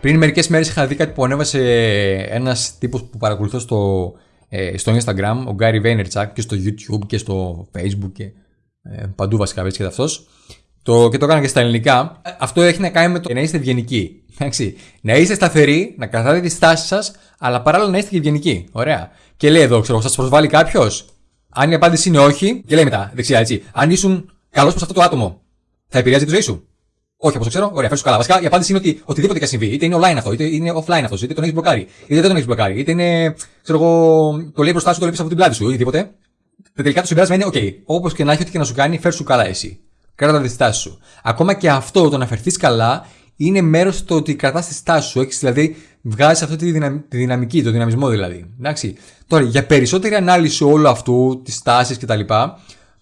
Πριν μερικές μέρες είχα δει κάτι που ανέβασε ένας τύπος που παρακολουθώ στο, ε, στο Instagram, ο Gary Vaynerchuk και στο YouTube και στο Facebook και ε, παντού βασικά βρίσκεται αυτός. Το, και το έκανα και στα ελληνικά. Ε, αυτό έχει να κάνει με το να είστε ευγενικοί. Εντάξει. Να είστε σταθεροί, να κρατάτε τη στάση σας, αλλά παράλληλα να είστε και ευγενικοί. Ωραία. Και λέει εδώ, ξέρω, σας προσβάλλει κάποιος; Αν η απάντηση είναι όχι, και λέει μετά, δεξιά έτσι. Αν ήσουν καλός προς αυτό το άτομο, θα επηρεάζει τη ζωή σου. Όχι, όπως το ξέρω. Ωραία, φέρνει καλά. Βασικά η απάντηση είναι ότι οτιδήποτε και αν συμβεί, είτε είναι online αυτό, είτε είναι offline αυτό, είτε τον έχεις μπλοκάρει, είτε δεν τον έχεις μπλοκάρει, είτε είναι, ξέρω εγώ, το λέει μπροστά σου, το λέει από την πλάτη σου, οτιδήποτε. Τελικά το συμπέρασμα είναι, OK, όπως και να έχει, ό,τι και να σου κάνει, φέρ σου καλά εσύ. Κράτα τη στάση σου. Ακόμα και αυτό, το να φερθείς καλά, είναι μέρος του ότι κρατάς τη στάση σου. Έχεις δηλαδή, βγάζεις αυτή τη, τη δυναμική, το δυναμισμό δηλαδή. Εντάξει. Τώρα, για περισσότερη ανάλυση όλου αυτού, τη τάση κτλ.,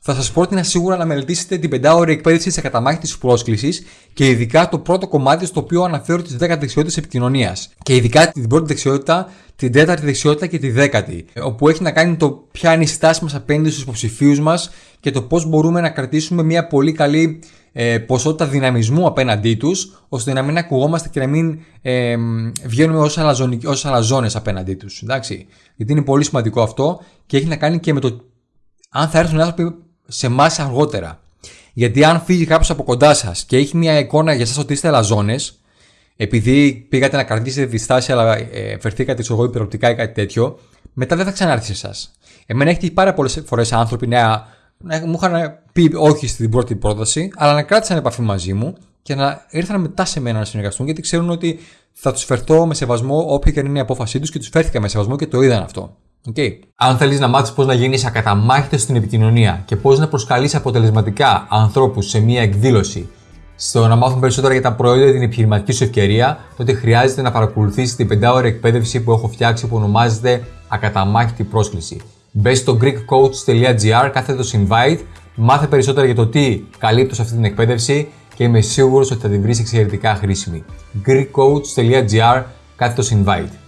θα σας πρότεινα σίγουρα να μελετήσετε την πεντάωρη εκπαίδευση της ακαταμάχητη πρόσκλησης και ειδικά το πρώτο κομμάτι στο οποίο αναφέρω τις 10 δεξιότητες επικοινωνίας. Και ειδικά την πρώτη δεξιότητα, την τέταρτη δεξιότητα και τη δέκατη. Όπου έχει να κάνει το ποια είναι η στάση μας απέναντι στους υποψηφίους μας και το πώς μπορούμε να κρατήσουμε μια πολύ καλή ε, ποσότητα δυναμισμού απέναντί τους, ώστε να μην ακουγόμαστε και να μην ε, βγαίνουμε ως αλαζόνες απέναντί τους. Γιατί είναι πολύ σημαντικό αυτό και έχει να κάνει και με το αν θα έρθουν άνθρωποι σε εμάς αργότερα. Γιατί αν φύγει κάποιος από κοντά σας και έχει μια εικόνα για εσάς ότι είστε αλαζόνε, επειδή πήγατε να κρατήσετε τη στάση, αλλά ε, φερθήκατε σε εγώ υπεροπτικά ή κάτι τέτοιο, μετά δεν θα ξανάρθει σε εσάς. Εμένα έχει πάρα πολλές φορές άνθρωποι να, να, μου είχαν πει όχι στην πρώτη πρόταση, αλλά να κράτησαν επαφή μαζί μου και να ήρθαν μετά σε μένα να συνεργαστούν, γιατί ξέρουν ότι θα τους φερθώ με σεβασμό όποια και είναι η απόφασή τους και τους φέρθηκα με σεβασμό και το είδαν αυτό. Okay. Αν θέλεις να μάθεις πώς να γίνεις ακαταμάχητος στην επικοινωνία και πώς να προσκαλείς αποτελεσματικά ανθρώπους σε μία εκδήλωση, στο να μάθουν περισσότερα για τα προϊόντα την επιχειρηματική σου ευκαιρία, τότε χρειάζεται να παρακολουθήσει την πεντάωρη εκπαίδευση που έχω φτιάξει που ονομάζεται Ακαταμάχητη πρόσκληση. Μπε στο greekcoach.gr κάθετος invite, μάθε περισσότερα για το τι καλύπτω σε αυτή την εκπαίδευση και είμαι σίγουρος ότι θα την βρεις εξαιρετικά χρήσιμη. greekcoach.gr κάθετος invite.